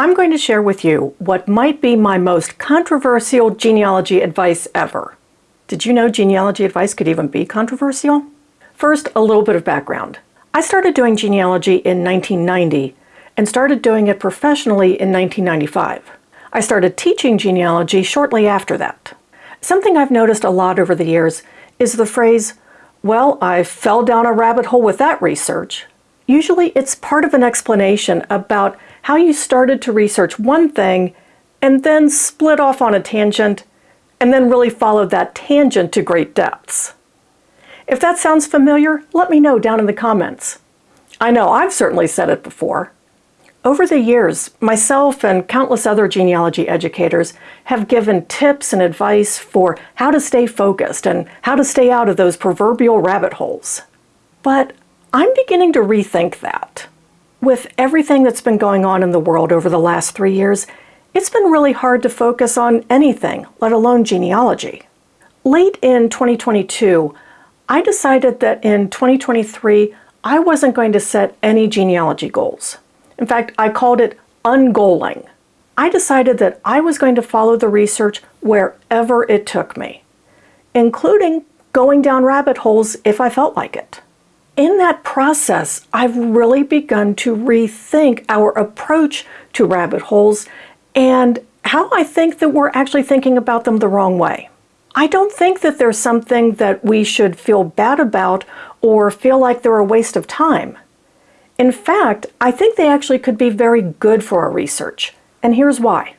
I'm going to share with you what might be my most controversial genealogy advice ever. Did you know genealogy advice could even be controversial? First, a little bit of background. I started doing genealogy in 1990 and started doing it professionally in 1995. I started teaching genealogy shortly after that. Something I've noticed a lot over the years is the phrase, well, I fell down a rabbit hole with that research. Usually it's part of an explanation about how you started to research one thing and then split off on a tangent and then really followed that tangent to great depths. If that sounds familiar, let me know down in the comments. I know I've certainly said it before. Over the years, myself and countless other genealogy educators have given tips and advice for how to stay focused and how to stay out of those proverbial rabbit holes. But I'm beginning to rethink that. With everything that's been going on in the world over the last three years, it's been really hard to focus on anything, let alone genealogy. Late in 2022, I decided that in 2023, I wasn't going to set any genealogy goals. In fact, I called it ungoaling. I decided that I was going to follow the research wherever it took me, including going down rabbit holes if I felt like it in that process, I've really begun to rethink our approach to rabbit holes and how I think that we're actually thinking about them the wrong way. I don't think that there's something that we should feel bad about or feel like they're a waste of time. In fact, I think they actually could be very good for our research, and here's why.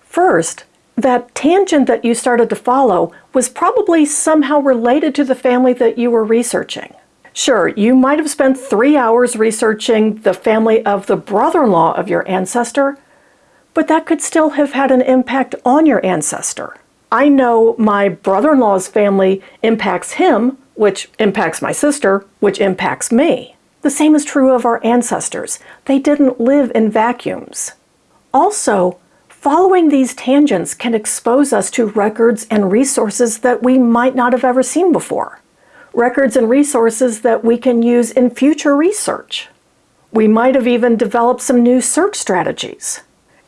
First, that tangent that you started to follow was probably somehow related to the family that you were researching. Sure, you might have spent three hours researching the family of the brother-in-law of your ancestor, but that could still have had an impact on your ancestor. I know my brother-in-law's family impacts him, which impacts my sister, which impacts me. The same is true of our ancestors. They didn't live in vacuums. Also, following these tangents can expose us to records and resources that we might not have ever seen before records and resources that we can use in future research. We might have even developed some new search strategies.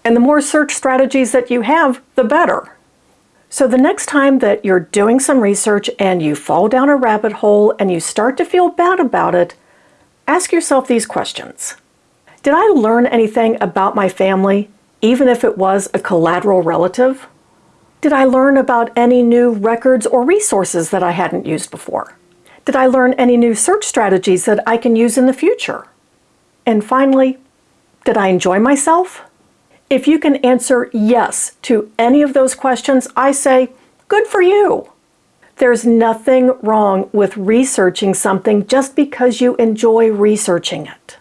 And the more search strategies that you have, the better. So the next time that you're doing some research and you fall down a rabbit hole and you start to feel bad about it, ask yourself these questions. Did I learn anything about my family, even if it was a collateral relative? Did I learn about any new records or resources that I hadn't used before? Did I learn any new search strategies that I can use in the future? And finally, did I enjoy myself? If you can answer yes to any of those questions, I say, good for you. There's nothing wrong with researching something just because you enjoy researching it.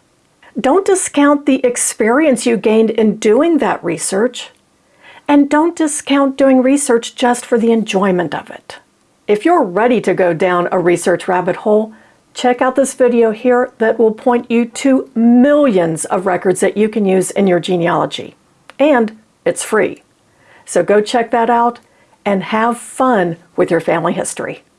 Don't discount the experience you gained in doing that research, and don't discount doing research just for the enjoyment of it. If you're ready to go down a research rabbit hole, check out this video here that will point you to millions of records that you can use in your genealogy. And it's free. So go check that out and have fun with your family history.